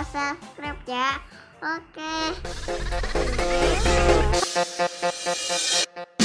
lupa subscribe ya. Oke. Okay.